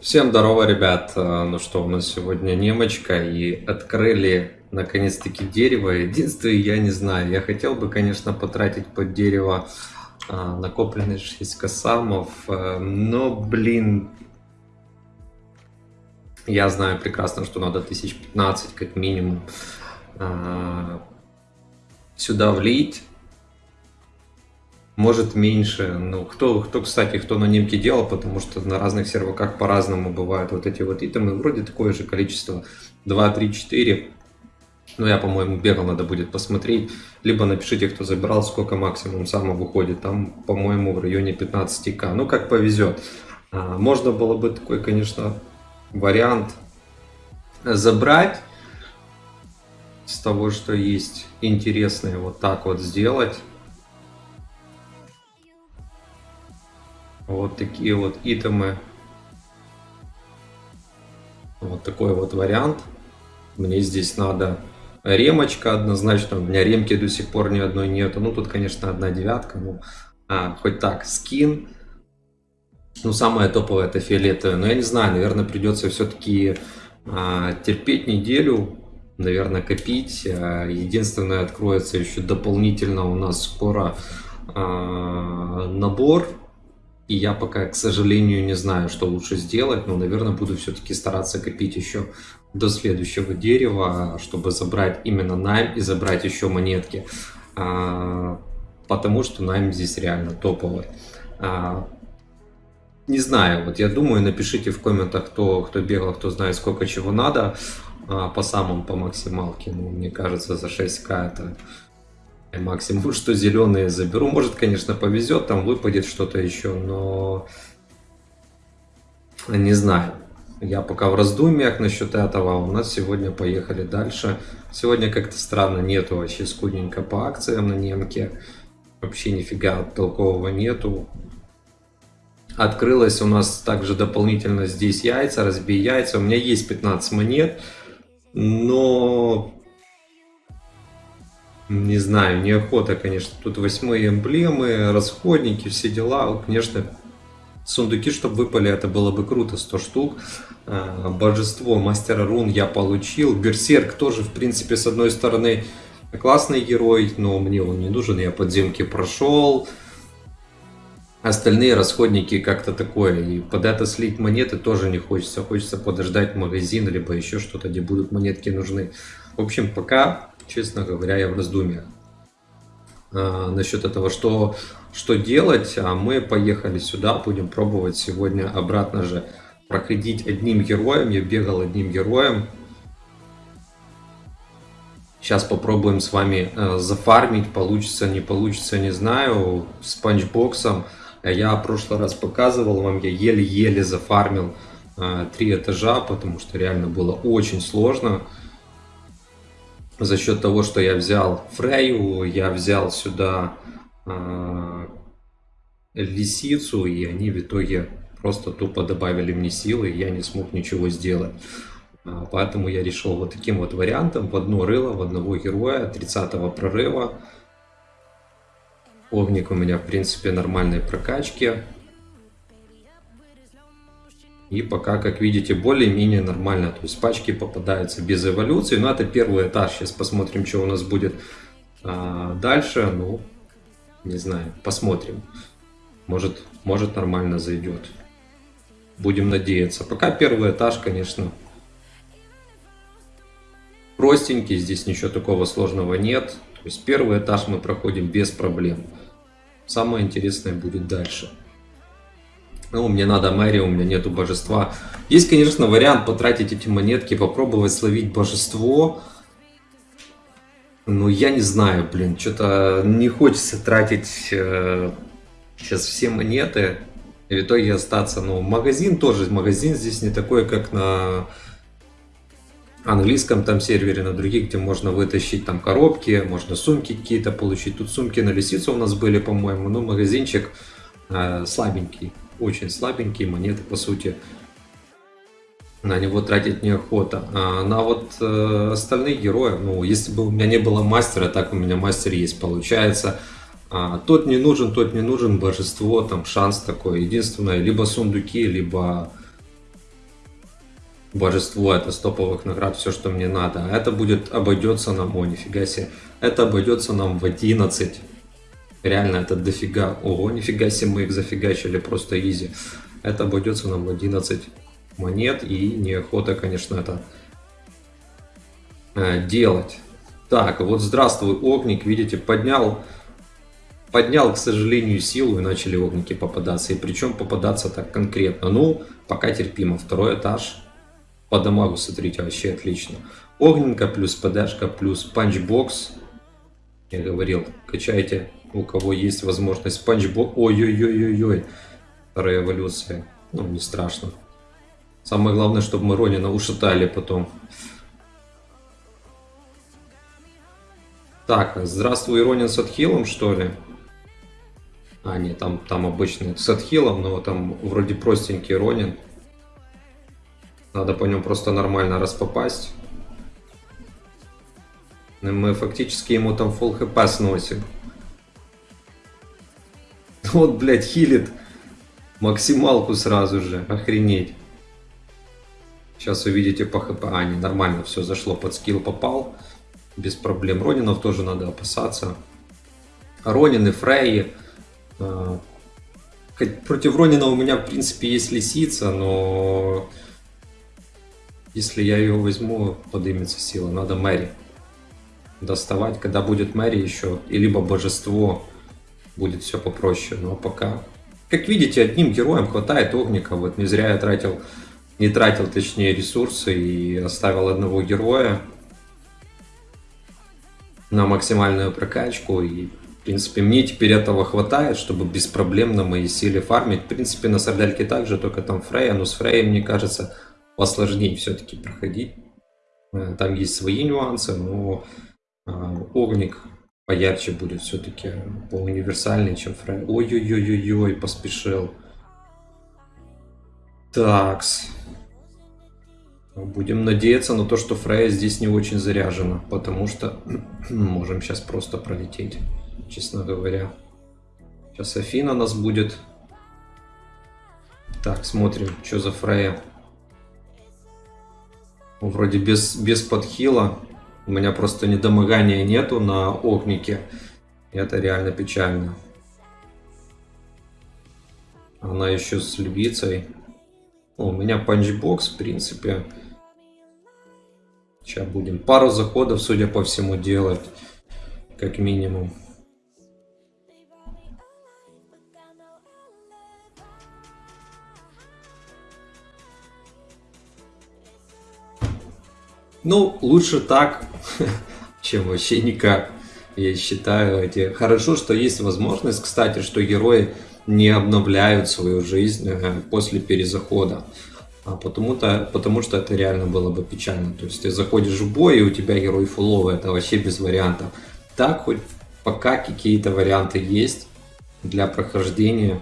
Всем здорово, ребят! А, ну что, у нас сегодня немочка и открыли наконец-таки дерево. Единственное, я не знаю, я хотел бы, конечно, потратить под дерево а, накопленные 6 косамов, а, но, блин, я знаю прекрасно, что надо 1015 как минимум сюда влить может меньше. Ну, кто, кто, кстати, кто на немке делал, потому что на разных серваках по-разному бывают вот эти вот итемы. Вроде такое же количество. 2, 3, 4. Ну, я, по-моему, бегал, надо будет посмотреть. Либо напишите, кто забирал, сколько максимум само выходит. Там, по-моему, в районе 15к. Ну, как повезет. А, можно было бы такой, конечно, вариант забрать с того, что есть интересное, вот так вот сделать. Вот такие вот итемы. Вот такой вот вариант. Мне здесь надо ремочка однозначно. У меня ремки до сих пор ни одной нету. Ну, тут, конечно, одна девятка. Ну, а, хоть так, скин. Ну, самое топовое это фиолетовое. Но я не знаю, наверное, придется все-таки а, терпеть неделю. Наверное, копить. А, единственное, откроется еще дополнительно у нас скоро а, набор и я пока, к сожалению, не знаю, что лучше сделать, но, наверное, буду все-таки стараться копить еще до следующего дерева, чтобы забрать именно найм и забрать еще монетки. А, потому что найм здесь реально топовый. А, не знаю, вот я думаю, напишите в комментах, кто, кто бегал, кто знает, сколько чего надо а, по самым, по максималке. Ну, мне кажется, за 6к это максимум, что зеленые заберу. Может, конечно, повезет, там выпадет что-то еще, но не знаю. Я пока в раздумьях насчет этого. У нас сегодня поехали дальше. Сегодня как-то странно нету вообще скудненько по акциям на немке. Вообще нифига толкового нету. Открылось у нас также дополнительно здесь яйца, разбей яйца. У меня есть 15 монет, но не знаю, неохота, конечно. Тут восьмые эмблемы, расходники, все дела. Конечно, сундуки, чтобы выпали, это было бы круто, 100 штук. А, божество мастера рун я получил. Берсерк тоже, в принципе, с одной стороны, классный герой, но мне он не нужен. Я подземки прошел. Остальные расходники как-то такое. И под это слить монеты тоже не хочется. Хочется подождать магазин, либо еще что-то, где будут монетки нужны. В общем, пока честно говоря, я в раздумьях а, насчет этого, что, что делать. А мы поехали сюда, будем пробовать сегодня обратно же проходить одним героем. Я бегал одним героем. Сейчас попробуем с вами э, зафармить, получится, не получится, не знаю, с панчбоксом. Я в прошлый раз показывал вам, я еле-еле зафармил э, три этажа, потому что реально было очень сложно за счет того, что я взял Фрейю, я взял сюда э, лисицу, и они в итоге просто тупо добавили мне силы, и я не смог ничего сделать. А, поэтому я решил вот таким вот вариантом, в одно рыло, в одного героя, 30 прорыва. Огник у меня, в принципе, нормальной прокачки. И пока, как видите, более-менее нормально. То есть пачки попадаются без эволюции. Но это первый этаж. Сейчас посмотрим, что у нас будет а, дальше. Ну, не знаю, посмотрим. Может, может нормально зайдет. Будем надеяться. Пока первый этаж, конечно, простенький. Здесь ничего такого сложного нет. То есть первый этаж мы проходим без проблем. Самое интересное будет дальше. Ну, мне надо мэрия, у меня нету божества. Есть, конечно, вариант потратить эти монетки, попробовать словить божество. Но я не знаю, блин, что-то не хочется тратить э, сейчас все монеты. И в итоге остаться, ну, магазин тоже, магазин здесь не такой, как на английском там сервере, на других, где можно вытащить там коробки, можно сумки какие-то получить. Тут сумки на лисицу у нас были, по-моему, но магазинчик э, слабенький очень слабенькие монеты, по сути. На него тратить неохота. А на вот э, остальных героев, ну, если бы у меня не было мастера, так у меня мастер есть, получается. А, тот не нужен, тот не нужен, божество, там шанс такой. Единственное, либо сундуки, либо Божество, это стоповых наград, все, что мне надо. А это будет, обойдется нам, о, нифига себе, это обойдется нам в 11. Реально, это дофига. Ого, нифига себе, мы их зафигачили просто изи. Это обойдется нам в 11 монет и неохота, конечно, это э, делать. Так, вот здравствуй, огник, видите, поднял, поднял, к сожалению, силу и начали огники попадаться. И причем попадаться так конкретно. Ну, пока терпимо. Второй этаж. По дамагу, смотрите, вообще отлично. Огненка плюс ПДшка плюс punch box. Я говорил, качайте, у кого есть возможность punch box. Ой-ой-ой-ой-ой. Вторая эволюция. Ну, не страшно. Самое главное, чтобы мы Ронина ушатали потом. Так, здравствуй, Ронин с отхилом, что ли? А, нет, там, там обычный с отхилом, но там вроде простенький Ронин. Надо по нему просто нормально распопасть. Мы фактически ему там full хп сносим. Вот, блядь, хилит максималку сразу же. Охренеть. Сейчас увидите по хп. А, не, нормально все зашло, под скилл попал. Без проблем. Ронинов тоже надо опасаться. Ронин и Фрей. А, против Ронина у меня, в принципе, есть лисица, но если я ее возьму, поднимется сила. Надо Мэри доставать. Когда будет Мэри еще, и либо божество, будет все попроще. Но пока... Как видите, одним героем хватает огника. Вот не зря я тратил не тратил, точнее, ресурсы и оставил одного героя на максимальную прокачку. И, в принципе, мне теперь этого хватает, чтобы без проблем на моей силе фармить. В принципе, на Сардельке также, только там Фрея. Но с Фреей, мне кажется, посложнее все-таки проходить. Э, там есть свои нюансы, но а, Огник поярче будет все-таки, поуниверсальнее, чем Фрей. Ой-ой-ой-ой-ой, поспешил. Такс. Будем надеяться на то, что Фрея здесь не очень заряжена, потому что можем сейчас просто пролететь, честно говоря. Сейчас Афина нас будет. Так, смотрим, что за Фрея. Вроде без, без подхила. У меня просто недомогания нету на огнике. Это реально печально. Она еще с львицей. У меня панчбокс, в принципе. Сейчас будем пару заходов, судя по всему, делать. Как минимум. Ну, лучше так, чем вообще никак, я считаю. Эти... Хорошо, что есть возможность, кстати, что герои не обновляют свою жизнь э, после перезахода. А потому-то, потому что это реально было бы печально. То есть ты заходишь в бой, и у тебя герой фуловый, это вообще без вариантов. Так хоть пока какие-то варианты есть для прохождения.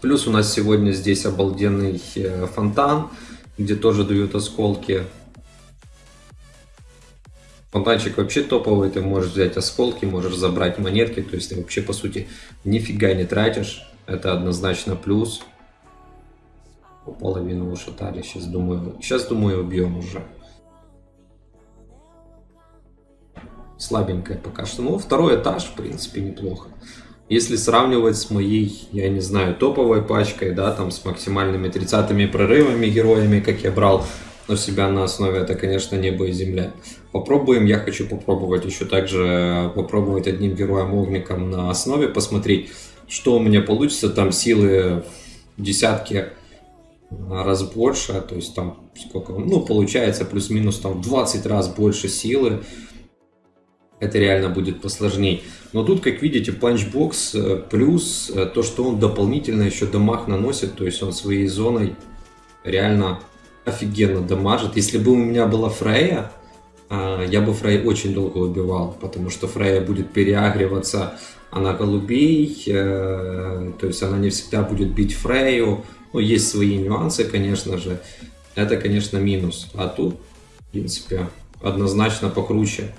Плюс у нас сегодня здесь обалденный э, фонтан, где тоже дают осколки. Фонтанчик вообще топовый, ты можешь взять осколки, можешь забрать монетки, то есть ты вообще по сути нифига не тратишь. Это однозначно плюс половину ушатали. Сейчас думаю, сейчас думаю убьем уже. Слабенькая пока что. Ну, второй этаж, в принципе, неплохо. Если сравнивать с моей, я не знаю, топовой пачкой, да, там с максимальными 30 прорывами героями, как я брал на себя на основе, это, конечно, небо и земля. Попробуем, я хочу попробовать еще также попробовать одним героем-огником на основе, посмотреть, что у меня получится. Там силы десятки раз больше, то есть там сколько, ну получается плюс-минус там 20 раз больше силы, это реально будет посложнее. Но тут, как видите, панчбокс э, плюс э, то, что он дополнительно еще дамаг наносит, то есть он своей зоной реально офигенно дамажит. Если бы у меня была Фрея, а, я бы Фрей очень долго убивал, потому что Фрея будет переагриваться, она голубей, э, то есть она не всегда будет бить Фрею, ну, есть свои нюансы, конечно же. Это, конечно, минус. А тут, в принципе, однозначно покруче.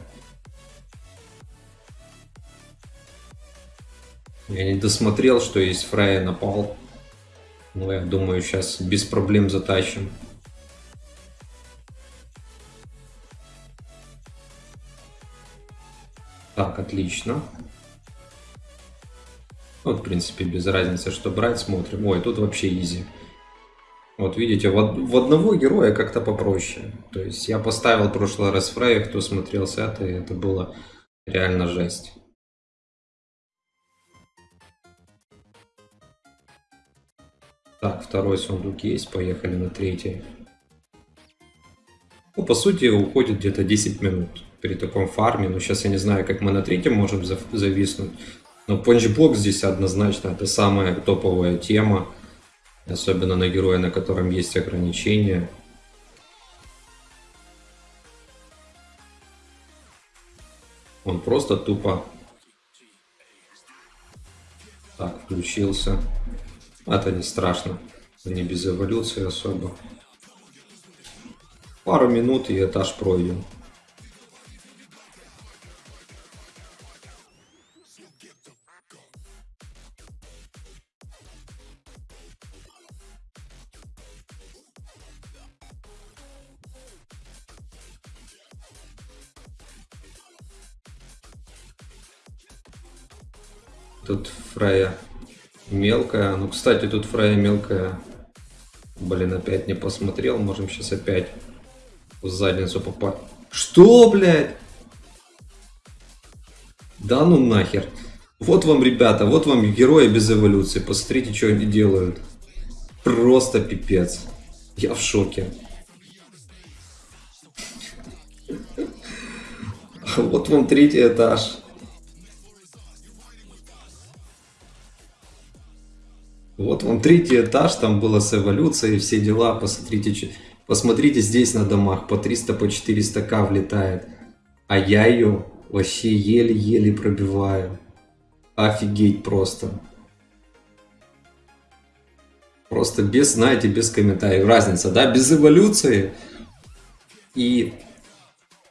Я не досмотрел, что есть Фрейя напал. Но я думаю, сейчас без проблем затащим. Так, отлично. Вот, в принципе, без разницы, что брать, смотрим. Ой, тут вообще изи. Вот видите, в, в одного героя как-то попроще. То есть я поставил в прошлый раз Фрей, кто смотрел с этой, это было реально жесть. Так, второй сундук есть, поехали на третий. Ну, по сути, уходит где-то 10 минут при таком фарме. Но сейчас я не знаю, как мы на третьем можем зависнуть. Но панчблок здесь однозначно это самая топовая тема. Особенно на героя, на котором есть ограничения. Он просто тупо... Так, включился. Это не страшно. Не без эволюции особо. Пару минут и этаж пройден. Тут Фрея мелкая. Ну, кстати, тут Фрея мелкая. Блин, опять не посмотрел. Можем сейчас опять в задницу попасть. Что, блядь? Да ну нахер. Вот вам, ребята, вот вам герои без эволюции. Посмотрите, что они делают. Просто пипец. Я в шоке. Вот вам третий этаж. Вот вам третий этаж, там было с эволюцией, все дела, посмотрите, посмотрите здесь на домах, по 300, по 400к влетает. А я ее вообще еле-еле пробиваю. Офигеть просто. Просто без, знаете, без комментариев. Разница, да, без эволюции. И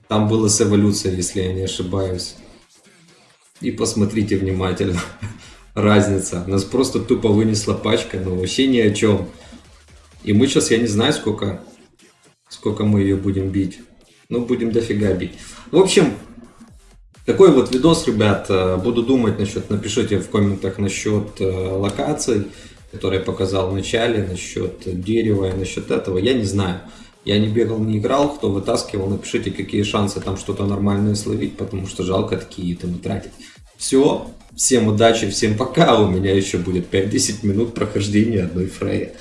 там было с эволюцией, если я не ошибаюсь. И посмотрите внимательно разница. Нас просто тупо вынесла пачка, но вообще ни о чем. И мы сейчас, я не знаю, сколько, сколько мы ее будем бить. Ну, будем дофига бить. В общем, такой вот видос, ребят. Э, буду думать насчет, напишите в комментах насчет э, локаций, которые я показал в начале, насчет дерева и насчет этого. Я не знаю. Я не бегал, не играл, кто вытаскивал, напишите, какие шансы там что-то нормальное словить, потому что жалко такие там тратить. Все, всем удачи, всем пока, у меня еще будет 5-10 минут прохождения одной Фрея.